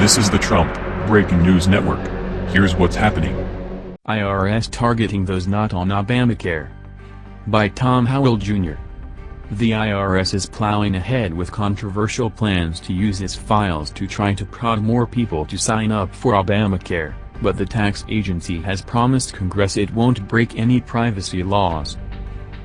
This is the Trump Breaking News Network. Here's what's happening. IRS targeting those not on Obamacare. By Tom Howell Jr. The IRS is plowing ahead with controversial plans to use its files to try to prod more people to sign up for Obamacare, but the tax agency has promised Congress it won't break any privacy laws.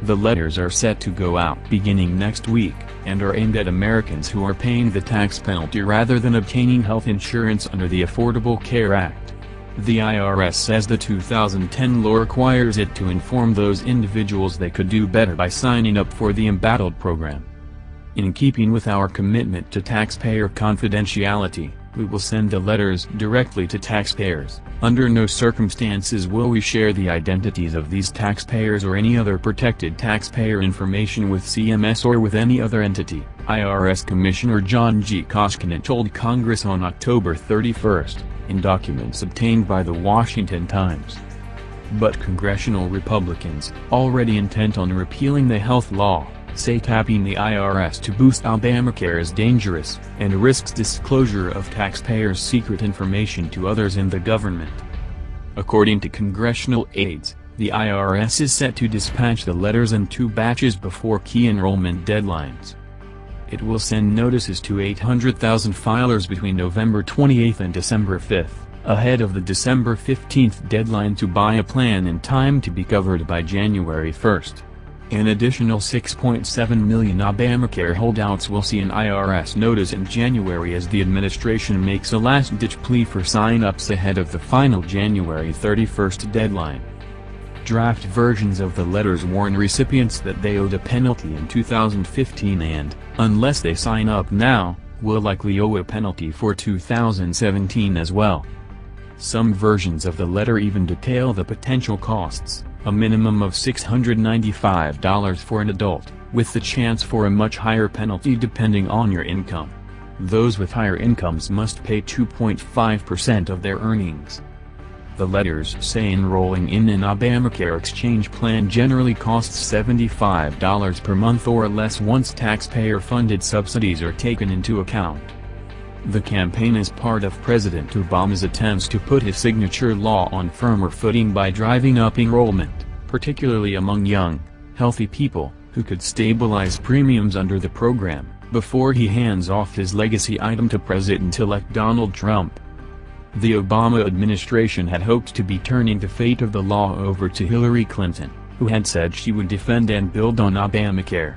The letters are set to go out beginning next week, and are aimed at Americans who are paying the tax penalty rather than obtaining health insurance under the Affordable Care Act. The IRS says the 2010 law requires it to inform those individuals they could do better by signing up for the embattled program. In keeping with our commitment to taxpayer confidentiality, we will send the letters directly to taxpayers. Under no circumstances will we share the identities of these taxpayers or any other protected taxpayer information with CMS or with any other entity, IRS Commissioner John G. Koskinen told Congress on October 31, in documents obtained by the Washington Times. But congressional Republicans, already intent on repealing the health law, say tapping the IRS to boost Obamacare is dangerous, and risks disclosure of taxpayers' secret information to others in the government. According to congressional aides, the IRS is set to dispatch the letters in two batches before key enrollment deadlines. It will send notices to 800,000 filers between November 28 and December 5, ahead of the December 15 deadline to buy a plan in time to be covered by January 1. An additional 6.7 million Obamacare holdouts will see an IRS notice in January as the administration makes a last-ditch plea for sign-ups ahead of the final January 31 deadline. Draft versions of the letters warn recipients that they owed a penalty in 2015 and, unless they sign up now, will likely owe a penalty for 2017 as well. Some versions of the letter even detail the potential costs a minimum of $695 for an adult, with the chance for a much higher penalty depending on your income. Those with higher incomes must pay 2.5% of their earnings. The letters say enrolling in an Obamacare exchange plan generally costs $75 per month or less once taxpayer-funded subsidies are taken into account. The campaign is part of President Obama's attempts to put his signature law on firmer footing by driving up enrollment, particularly among young, healthy people, who could stabilize premiums under the program, before he hands off his legacy item to President-elect Donald Trump. The Obama administration had hoped to be turning the fate of the law over to Hillary Clinton, who had said she would defend and build on Obamacare.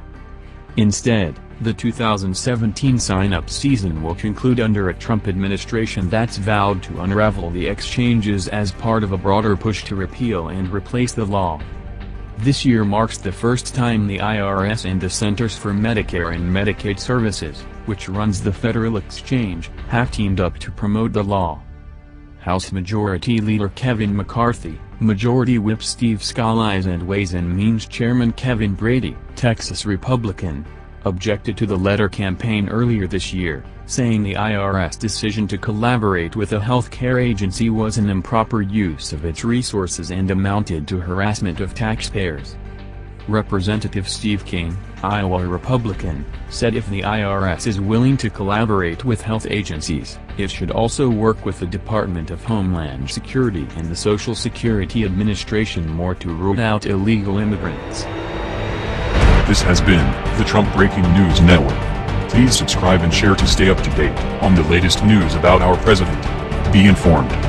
Instead, the 2017 sign-up season will conclude under a Trump administration that's vowed to unravel the exchanges as part of a broader push to repeal and replace the law. This year marks the first time the IRS and the Centers for Medicare and Medicaid Services, which runs the federal exchange, have teamed up to promote the law. House Majority Leader Kevin McCarthy, Majority Whip Steve Scalise and Ways and Means Chairman Kevin Brady, Texas Republican, objected to the letter campaign earlier this year, saying the IRS decision to collaborate with a healthcare agency was an improper use of its resources and amounted to harassment of taxpayers. Representative Steve King, Iowa Republican, said if the IRS is willing to collaborate with health agencies, it should also work with the Department of Homeland Security and the Social Security Administration more to root out illegal immigrants. This has been the Trump Breaking News Network. Please subscribe and share to stay up to date on the latest news about our president. Be informed.